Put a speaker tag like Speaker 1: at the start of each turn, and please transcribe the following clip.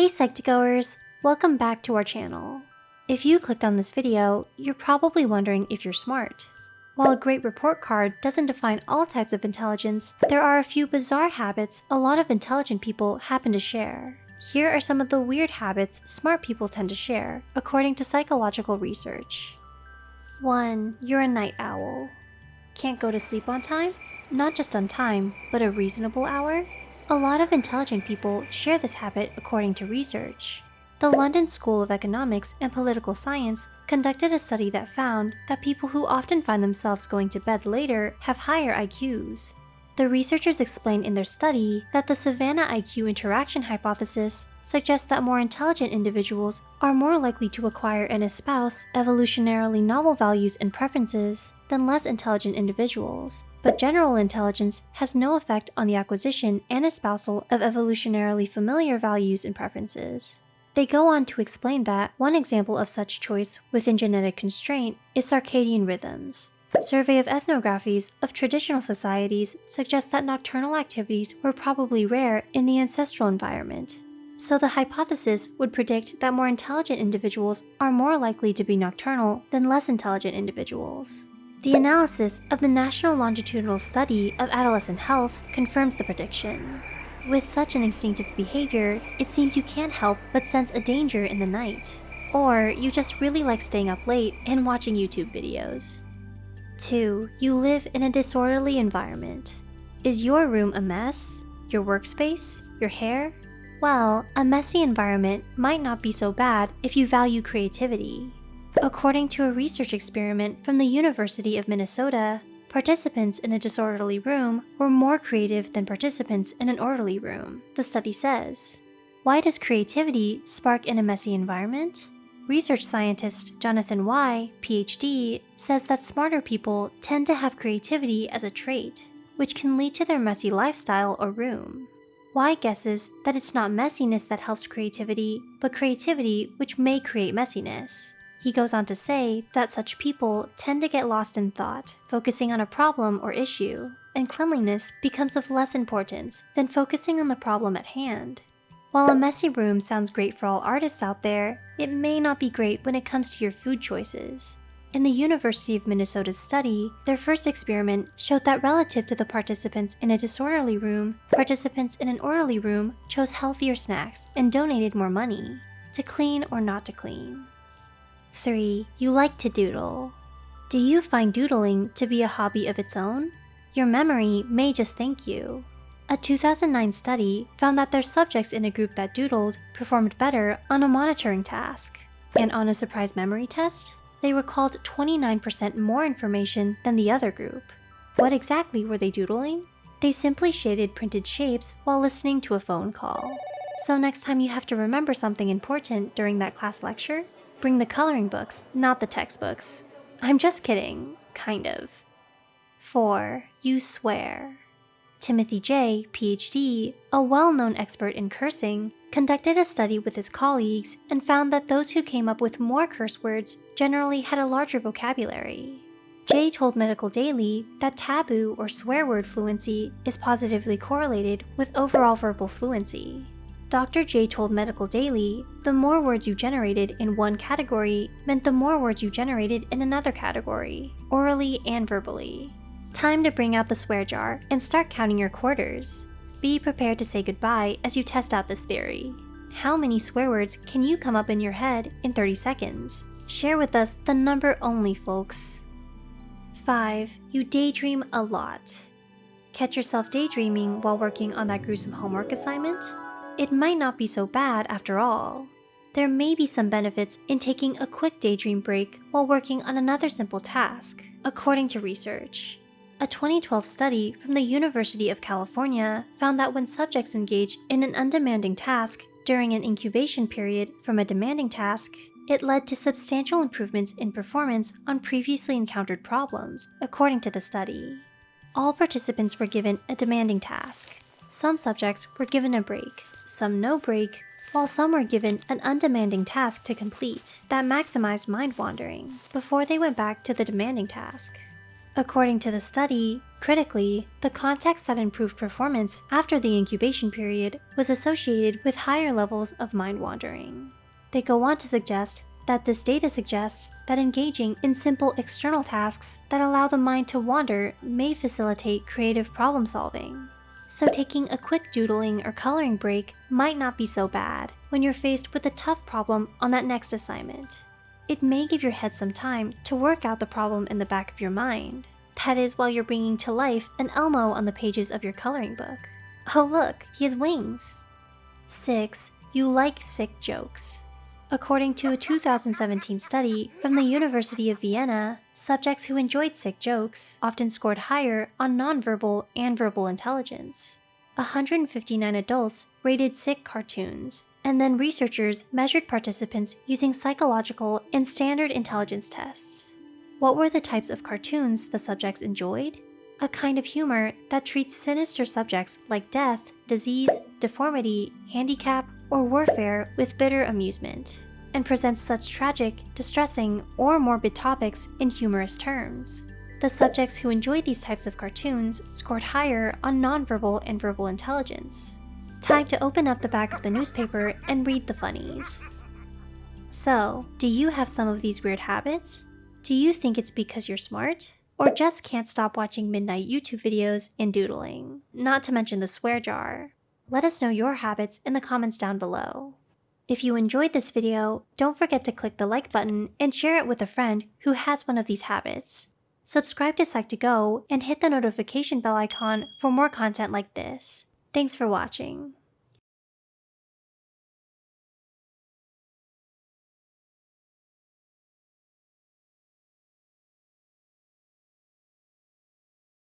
Speaker 1: Hey Psych2Goers, welcome back to our channel. If you clicked on this video, you're probably wondering if you're smart. While a great report card doesn't define all types of intelligence, there are a few bizarre habits a lot of intelligent people happen to share. Here are some of the weird habits smart people tend to share, according to psychological research. 1. You're a night owl. Can't go to sleep on time? Not just on time, but a reasonable hour? A lot of intelligent people share this habit according to research. The London School of Economics and Political Science conducted a study that found that people who often find themselves going to bed later have higher IQs. The researchers explained in their study that the Savanna IQ interaction hypothesis suggests that more intelligent individuals are more likely to acquire and espouse evolutionarily novel values and preferences than less intelligent individuals, but general intelligence has no effect on the acquisition and espousal of evolutionarily familiar values and preferences. They go on to explain that one example of such choice within genetic constraint is circadian rhythms. Survey of ethnographies of traditional societies suggests that nocturnal activities were probably rare in the ancestral environment. So the hypothesis would predict that more intelligent individuals are more likely to be nocturnal than less intelligent individuals. The analysis of the National Longitudinal Study of Adolescent Health confirms the prediction. With such an instinctive behavior, it seems you can't help but sense a danger in the night. Or you just really like staying up late and watching YouTube videos. 2. You live in a disorderly environment. Is your room a mess? Your workspace? Your hair? Well, a messy environment might not be so bad if you value creativity. According to a research experiment from the University of Minnesota, participants in a disorderly room were more creative than participants in an orderly room, the study says. Why does creativity spark in a messy environment? Research scientist Jonathan Y, PhD, says that smarter people tend to have creativity as a trait, which can lead to their messy lifestyle or room. Y guesses that it's not messiness that helps creativity, but creativity which may create messiness. He goes on to say that such people tend to get lost in thought, focusing on a problem or issue, and cleanliness becomes of less importance than focusing on the problem at hand. While a messy room sounds great for all artists out there, it may not be great when it comes to your food choices. In the University of Minnesota's study, their first experiment showed that relative to the participants in a disorderly room, participants in an orderly room chose healthier snacks and donated more money, to clean or not to clean. 3. You like to doodle. Do you find doodling to be a hobby of its own? Your memory may just thank you. A 2009 study found that their subjects in a group that doodled performed better on a monitoring task. And on a surprise memory test, they recalled 29% more information than the other group. What exactly were they doodling? They simply shaded printed shapes while listening to a phone call. So next time you have to remember something important during that class lecture, bring the coloring books, not the textbooks. I'm just kidding, kind of. 4. You swear. Timothy Jay, PhD, a well-known expert in cursing, conducted a study with his colleagues and found that those who came up with more curse words generally had a larger vocabulary. Jay told Medical Daily that taboo or swear word fluency is positively correlated with overall verbal fluency. Dr. Jay told Medical Daily the more words you generated in one category meant the more words you generated in another category, orally and verbally. Time to bring out the swear jar and start counting your quarters. Be prepared to say goodbye as you test out this theory. How many swear words can you come up in your head in 30 seconds? Share with us the number only, folks. 5. You daydream a lot. Catch yourself daydreaming while working on that gruesome homework assignment? It might not be so bad after all. There may be some benefits in taking a quick daydream break while working on another simple task, according to research. A 2012 study from the University of California found that when subjects engaged in an undemanding task during an incubation period from a demanding task, it led to substantial improvements in performance on previously encountered problems, according to the study. All participants were given a demanding task. Some subjects were given a break, some no break, while some were given an undemanding task to complete that maximized mind wandering before they went back to the demanding task. According to the study, critically, the context that improved performance after the incubation period was associated with higher levels of mind wandering. They go on to suggest that this data suggests that engaging in simple external tasks that allow the mind to wander may facilitate creative problem solving. So taking a quick doodling or coloring break might not be so bad when you're faced with a tough problem on that next assignment. It may give your head some time to work out the problem in the back of your mind. That is while you're bringing to life an Elmo on the pages of your coloring book. Oh look, he has wings. 6. You like sick jokes. According to a 2017 study from the University of Vienna, subjects who enjoyed sick jokes often scored higher on nonverbal and verbal intelligence. 159 adults rated sick cartoons, and then researchers measured participants using psychological and standard intelligence tests. What were the types of cartoons the subjects enjoyed? A kind of humor that treats sinister subjects like death, disease, deformity, handicap, or warfare with bitter amusement, and presents such tragic, distressing, or morbid topics in humorous terms. The subjects who enjoyed these types of cartoons scored higher on nonverbal and verbal intelligence. Time to open up the back of the newspaper and read the funnies. So, do you have some of these weird habits? Do you think it's because you're smart? Or just can't stop watching midnight YouTube videos and doodling? Not to mention the swear jar. Let us know your habits in the comments down below. If you enjoyed this video, don't forget to click the like button and share it with a friend who has one of these habits. Subscribe to Psych2Go and hit the notification bell icon for more content like this. Thanks for watching.